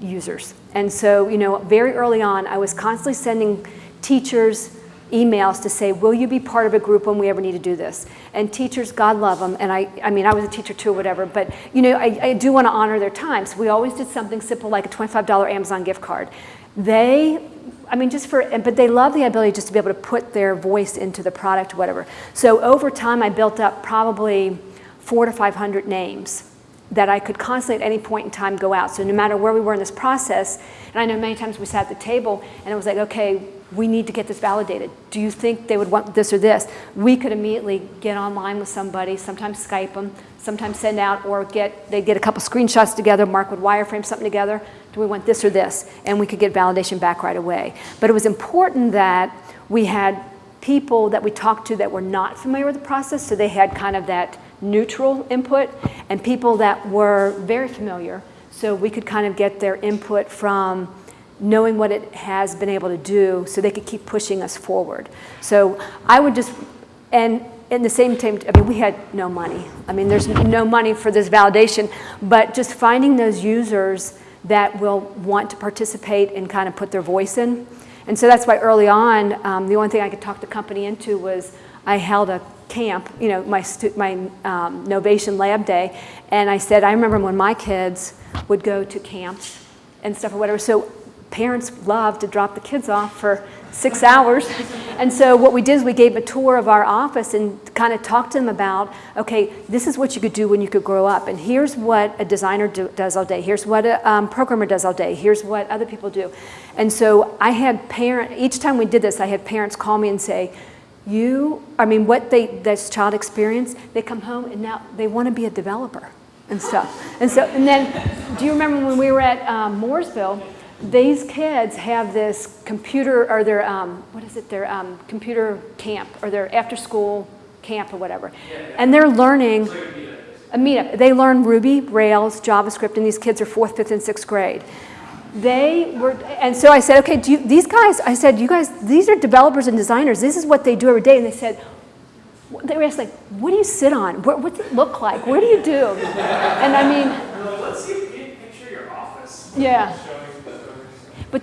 users. And so, you know, very early on, I was constantly sending teachers emails to say, will you be part of a group when we ever need to do this? And teachers, God love them, and I, I mean, I was a teacher too, whatever, but, you know, I, I do want to honor their time. So we always did something simple like a $25 Amazon gift card. They, I mean, just for, but they love the ability just to be able to put their voice into the product or whatever. So over time, I built up probably four to 500 names that I could constantly at any point in time go out. So no matter where we were in this process, and I know many times we sat at the table and it was like, okay, we need to get this validated. Do you think they would want this or this? We could immediately get online with somebody, sometimes Skype them, sometimes send out or get, they'd get a couple screenshots together, Mark would wireframe something together. Do we want this or this? And we could get validation back right away. But it was important that we had people that we talked to that were not familiar with the process, so they had kind of that neutral input, and people that were very familiar, so we could kind of get their input from knowing what it has been able to do so they could keep pushing us forward. So I would just, and in the same time, I mean, we had no money. I mean, there's no money for this validation, but just finding those users that will want to participate and kind of put their voice in. And so that's why early on, um, the only thing I could talk the company into was I held a camp, you know, my, my um, Knovation Lab Day, and I said, I remember when my kids would go to camps and stuff or whatever, so parents love to drop the kids off for six hours. And so what we did is we gave a tour of our office and kind of talked to them about, okay, this is what you could do when you could grow up. And here's what a designer do, does all day. Here's what a um, programmer does all day. Here's what other people do. And so I had parent, each time we did this, I had parents call me and say, you, I mean, what they, this child experienced, they come home and now they want to be a developer and stuff. And so, and then, do you remember when we were at um, Mooresville, these kids have this computer, or their, um, what is it, their um, computer camp, or their after-school camp or whatever. And they're learning, a meetup. They learn Ruby, Rails, JavaScript, and these kids are fourth, fifth, and sixth grade. They were, and so I said, okay, do you, these guys, I said, you guys, these are developers and designers. This is what they do every day. And they said, they were asked like, what do you sit on? What, what's it look like? What do you do? And I mean, Let's see if you can picture your office. Yeah.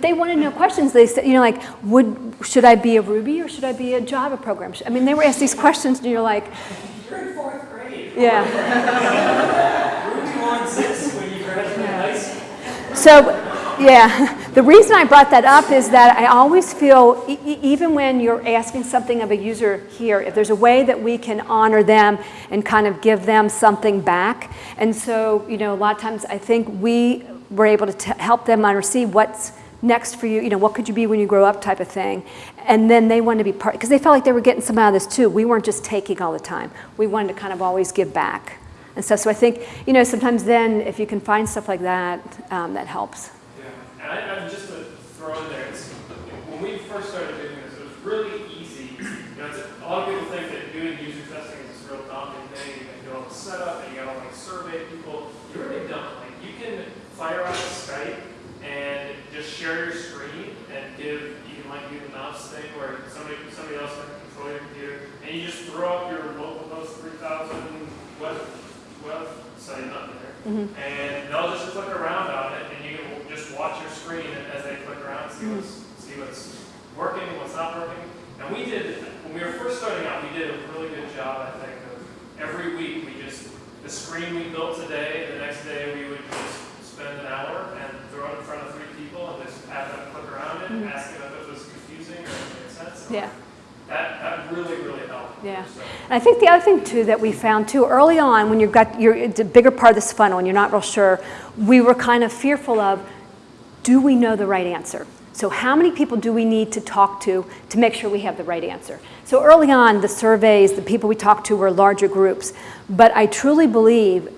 Showing the coders. But they wanted to know questions. They said, you know, like, would, should I be a Ruby or should I be a Java program? I mean, they were asked these questions and you're like, You're in fourth grade. yeah. Ruby wants this when you graduate high school. So, yeah, the reason I brought that up is that I always feel, e- even when you're asking something of a user here, if there's a way that we can honor them and kind of give them something back. And so, you know, a lot of times I think we were able to t- help them understand what's next for you, you know, what could you be when you grow up type of thing. And then they wanted to be part, because they felt like they were getting some out of this too. We weren't just taking all the time. We wanted to kind of always give back and stuff. So I think, you know, sometimes then if you can find stuff like that, um, that helps. Yeah, and I, I just to throw in there, when we first started doing this, it was really easy. You know, it's, a lot of people think that doing user testing is this real daunting thing. You got to do all the setup and you got to like survey people. You really don't. Like you can fire up Skype and just share your screen and give. You can like do the mouse thing where somebody somebody else can control your computer and you just throw up your localhost 3000 web website up there mm-hmm. and they'll just click around on it, and you can just watch your screen as they click around, see what's mm-hmm. see what's working, what's not working. And we did when we were first starting out, we did a really good job, I think, of every week we just the screen we built today, the next day we would just spend an hour and throw it in front of three people have them click around it, and ask them if it was confusing or if it made sense. Yeah. That that really really helped. Yeah. So, And I think the other thing too that we found too early on when you've got it's a bigger part of this funnel and you're not real sure, we were kind of fearful of, do we know the right answer? So how many people do we need to talk to to make sure we have the right answer? So early on, the surveys, the people we talked to were larger groups, but I truly believe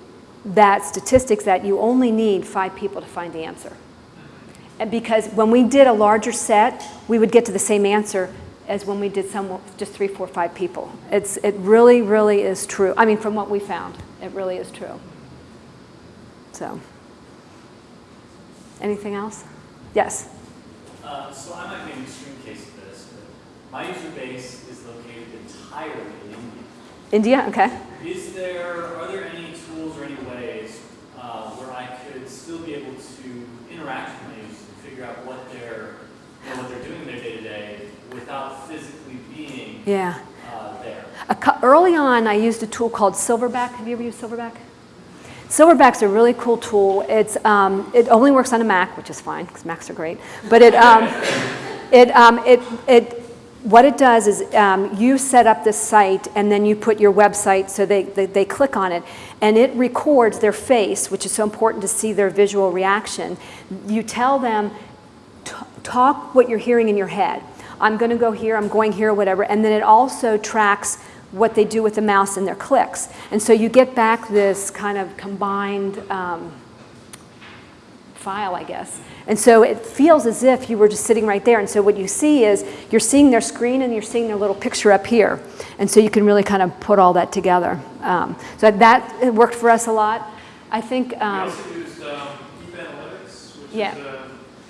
that statistics that you only need five people to find the answer. And because when we did a larger set, we would get to the same answer as when we did some just three, four, five people. It's it really, really is true. I mean, from what we found, it really is true. So, anything else? Yes. Uh, so I might be an extreme case of this, but my user base is located entirely in India. India. Okay. Is there, are there any tools or any ways uh, where I could still be able to interact with my users and figure out what they're, what they're doing in their day to day without physically being Yeah. uh, there? A early on, I used a tool called Silverback. Have you ever used Silverback? Silverback's a really cool tool. It's, um, it only works on a Mac, which is fine because Macs are great. But it, um, it, um, it, it, what it does is um, you set up this site and then you put your website so they, they, they click on it and it records their face, which is so important to see their visual reaction. You tell them, "T- talk what you're hearing in your head. I'm going to go here, I'm going here, whatever. And then it also tracks what they do with the mouse and their clicks. And so you get back this kind of combined um, file, I guess. And so it feels as if you were just sitting right there. And so what you see is you're seeing their screen and you're seeing their little picture up here. And so you can really kind of put all that together. Um, so that worked for us a lot. I think. We Um, also used um, Heap Analytics, which Yeah. is a,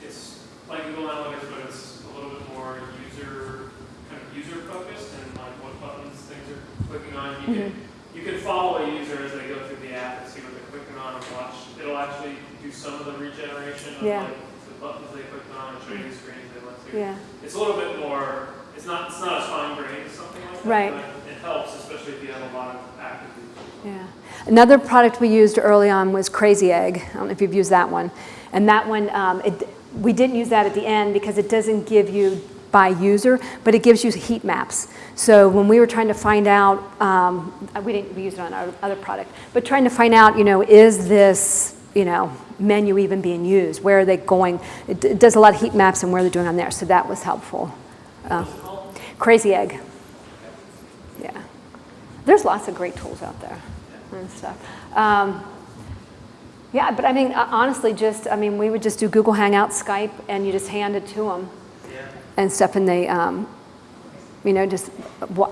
it's like Google Analytics, but it's a little bit more user, kind of user focused and like what buttons things are You can, you can follow a user as they go through the app and see what they're clicking on and watch. It'll actually do some of the regeneration of Yeah. like the buttons they clicked on and show you the screens they went to. yeah. It's a little bit more, it's not, it's not as fine grained as something like that. Right. But it helps, especially if you have a lot of active users. Yeah. Another product we used early on was Crazy Egg. I don't know if you've used that one. And that one, um, it, we didn't use that at the end because it doesn't give you by user, but it gives you heat maps. So when we were trying to find out, um, we didn't we it on our other product, but trying to find out, you know, is this, you know, menu even being used? Where are they going? It, it does a lot of heat maps and where they're doing on there. So that was helpful. Uh, Crazy Egg. Yeah. There's lots of great tools out there and stuff. Um, yeah, but I mean, uh, honestly, just, I mean, we would just do Google Hangout, Skype, and you just hand it to them and stuff, and they, um, you know, just,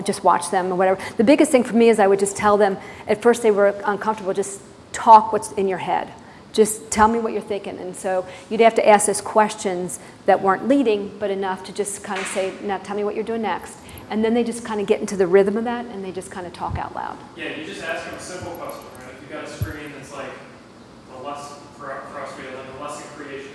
just watch them or whatever. The biggest thing for me is I would just tell them, at first they were uncomfortable, just talk what's in your head. Just tell me what you're thinking. And so you'd have to ask us questions that weren't leading, but enough to just kind of say, now tell me what you're doing next. And then they just kind of get into the rhythm of that and they just kind of talk out loud. Yeah, you just ask them a simple question, right? If you've got a screen that's like the lesson, for, for us, we have like a lesson creation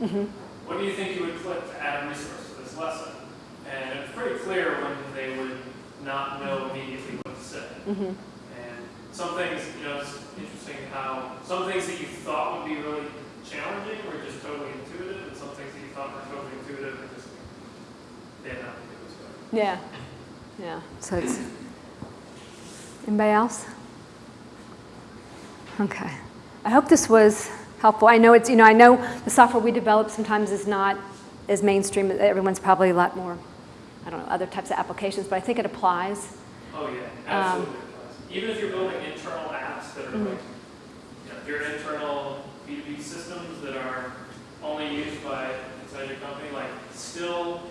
Mhm. What do you think you would click to add a resource to this lesson? And it's pretty clear when they would not know immediately what to say. Mhm. And some things, you know, it's interesting how some things that you thought would be really challenging were just totally intuitive, and some things that you thought were totally intuitive and just they had nothing to do with it. Yeah, yeah, so it's, anybody else? Okay. I hope this was helpful. I know it's, you know, I know the software we develop sometimes is not as mainstream, everyone's probably a lot more, I don't know, other types of applications, but I think it applies. Oh, yeah, Um, absolutely. Even if you're building internal apps that are Mhm. like, you know, your internal B2B systems that are only used by inside your company, like, still,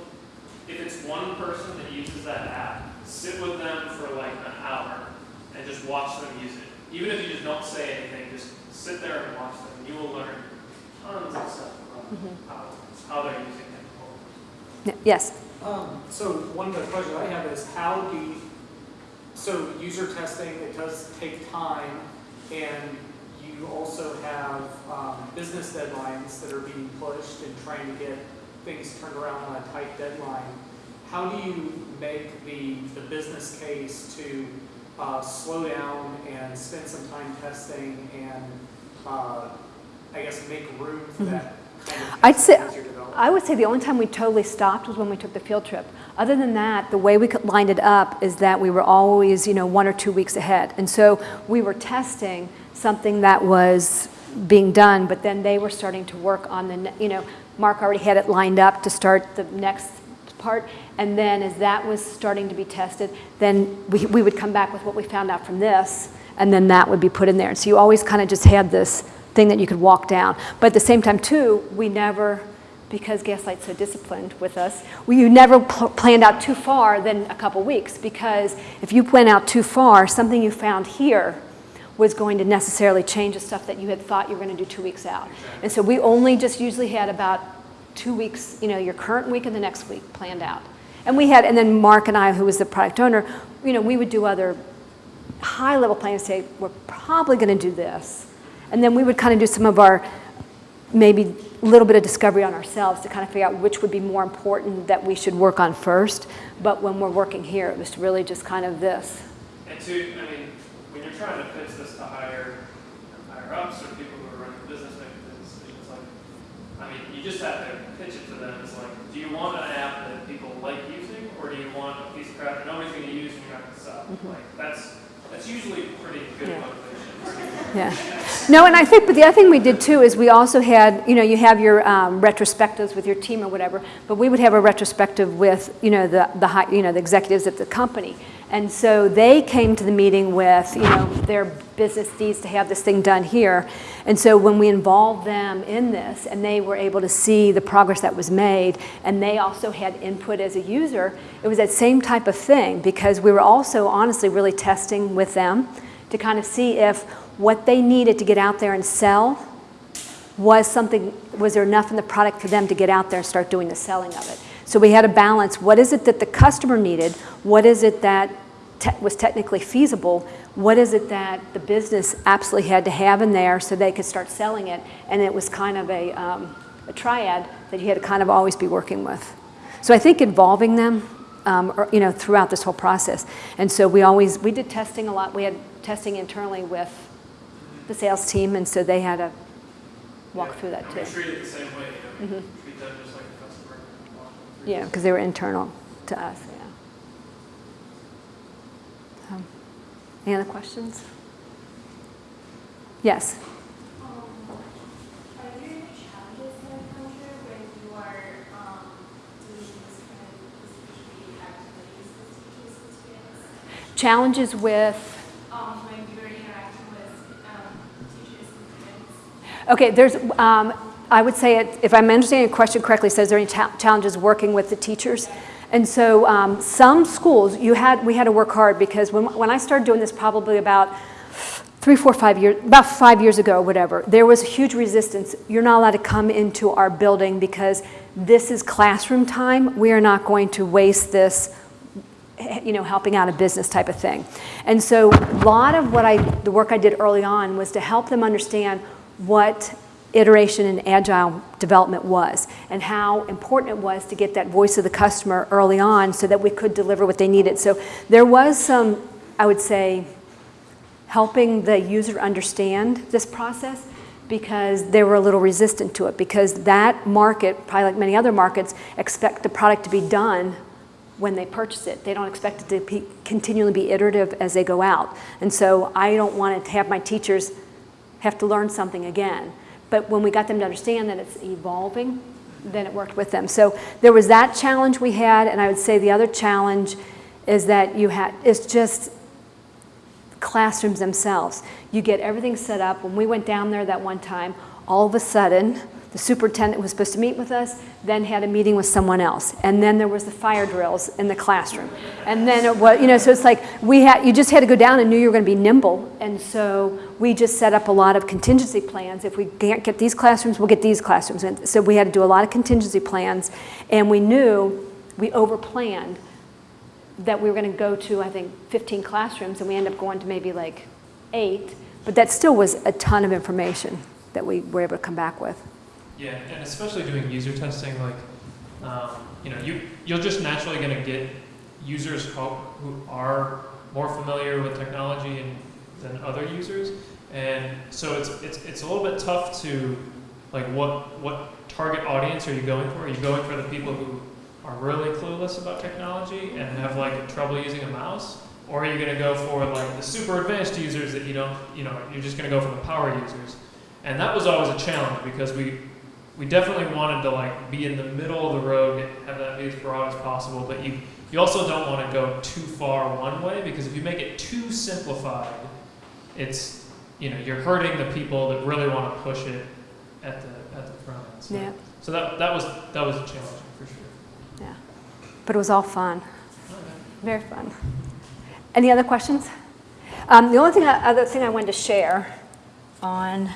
if it's one person that uses that app, sit with them for like an hour and just watch them use it. Even if you just don't say anything, just sit there and watch them. You will learn tons of stuff about Mhm. how, how they're using it. Yes, Um, so one of the questions I have is how do you, so user testing, it does take time and you also have, um, business deadlines that are being pushed and trying to get things turned around on a tight deadline. How do you make the, the business case to, uh, slow down and spend some time testing and, uh, I guess make room for that kind of Mm-hmm. I'd say- testing as you're developing? I would say the only time we totally stopped was when we took the field trip. Other than that, the way we could- lined it up is that we were always, you know, one or two weeks ahead. And so we were testing something that was being done, but then they were starting to work on the, you know, Mark already had it lined up to start the next part. And then as that was starting to be tested, then we, we would come back with what we found out from this, and then that would be put in there. And so you always kind of just had this thing that you could walk down. But at the same time, too, we never, because Gaslight's so disciplined with us, we, you never pl- planned out too far than a couple weeks. Because if you went out too far, something you found here was going to necessarily change the stuff that you had thought you were going to do two weeks out. And so we only just usually had about two weeks, you know, your current week and the next week planned out. And we had, and then Mark and I, who was the product owner, you know, we would do other high-level plans, say, we're probably going to do this. And then we would kind of do some of our, maybe a little bit of discovery on ourselves to kind of figure out which would be more important that we should work on first. But when we're working here, it was really just kind of this. And to, I mean, when you're trying to pitch this to higher, higher ups or people who are running the business, decisions, like, I mean, you just have to pitch it to them. It's like, do you want an app that people like using, or do you want a piece of crap that nobody's going to use and you're not going to sell? Like, that's that's usually pretty good Yeah. motivation. Yeah. No, and I think, but the other thing we did too is we also had, you know, you have your um, retrospectives with your team or whatever, but we would have a retrospective with, you know, the, the high, you know, the executives at the company. And so they came to the meeting with, you know, their business needs to have this thing done here. And so when we involved them in this and they were able to see the progress that was made and they also had input as a user, it was that same type of thing because we were also honestly really testing with them to kind of see if what they needed to get out there and sell was something, was there enough in the product for them to get out there and start doing the selling of it. So we had to balance. What is it that the customer needed, what is it that te- was technically feasible, what is it that the business absolutely had to have in there so they could start selling it, and it was kind of a, um, a triad that you had to kind of always be working with. So I think involving them, um, or, you know, throughout this whole process. And so we always, we did testing a lot. We had testing internally with the sales team, and so they had to walk Yeah. through that too. Treat it the same way, you know, Mhm. treat them just like a customer. walk them through Yeah, because they were internal to us, yeah. So, Any other questions? Yes? Um, are there any challenges that come through when you are um, doing this kind of this PhD activities with teachers and students? Challenges with, Um, when you are interacting with um, teachers and students? okay, there's, um, I would say, it- if I'm understanding your question correctly, says there any challenges working with the teachers? And so um, some schools, you had, we had to work hard because when, when I started doing this probably about three, four, five years, about five years ago, whatever, there was a huge resistance. You're not allowed to come into our building because this is classroom time. We are not going to waste this you know, helping out a business type of thing. And so a lot of what I, the work I did early on was to help them understand what iteration and agile development was and how important it was to get that voice of the customer early on so that we could deliver what they needed. So there was some, I would say, helping the user understand this process because they were a little resistant to it because that market, probably like many other markets, expect the product to be done when they purchase it. They don't expect it to be, continually be iterative as they go out. And so I don't want to have my teachers have to learn something again. But when we got them to understand that it's evolving, then it worked with them. So there was that challenge we had, and I would say the other challenge is that you had, it's just classrooms themselves. You get everything set up. When we went down there that one time, all of a sudden, the superintendent was supposed to meet with us, then had a meeting with someone else. And then there was the fire drills in the classroom. And then it was, you know, so it's like we had, you just had to go down and knew you were going to be nimble. And so we just set up a lot of contingency plans. If we can't get these classrooms, we'll get these classrooms. And so we had to do a lot of contingency plans. And we knew we overplanned that we were going to go to, I think, 15 classrooms, and we ended up going to maybe like eight. But that still was a ton of information that we were able to come back with. Yeah, and especially doing user testing, like, um, you know, you, you're just naturally going to get users who, are more familiar with technology and, than other users. And so it's, it's, it's a little bit tough to, like, what, what target audience are you going for? Are you going for the people who are really clueless about technology and have, like, trouble using a mouse? Or are you going to go for, like, the super advanced users that you don't, you know, you're just going to go for the power users? And that was always a challenge because we, we definitely wanted to like be in the middle of the road, have that be as broad as possible, but you, you also don't want to go too far one way because if you make it too simplified, it's, you know, you're hurting the people that really want to push it at the, at the front end. So, Yeah. so that, that was, that was challenging for sure. Yeah. But it was all fun. Very fun. Any other questions? Um, the only thing, I- other thing I wanted to share on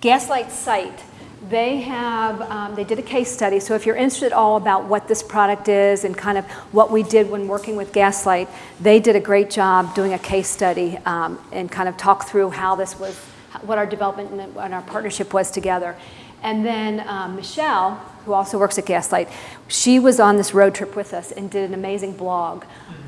Gaslight site, they have, um, they did a case study. So if you're interested at all about what this product is and kind of what we did when working with Gaslight, they did a great job doing a case study um, and kind of talk through how this was, what our development and our partnership was together. And then um, Michelle, who also works at Gaslight, she was on this road trip with us and did an amazing blog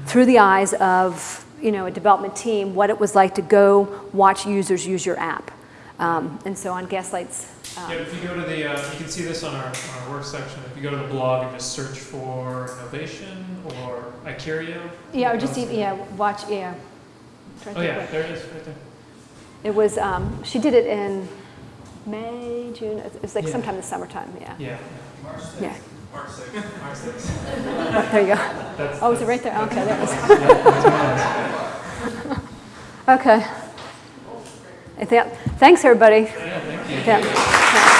through the eyes of you know, a development team, what it was like to go watch users use your app. Um, and so on Gaslight's. Um, Yeah, if you go to the, uh, you can see this on our, on our work section. If you go to the blog and just search for Knovation or iCurio. yeah, or just even, yeah, watch, yeah. Oh yeah, what- there it is, right there. It was, um, she did it in May, June, it was like Yeah. sometime in the summertime, yeah. Yeah. March sixth. Yeah. March sixth. March sixth. Oh, There you go. That's- Oh, is it right there? Okay, there it is. Yeah, that's mine. Okay. I Thanks, everybody. Yeah, thank you. Yeah.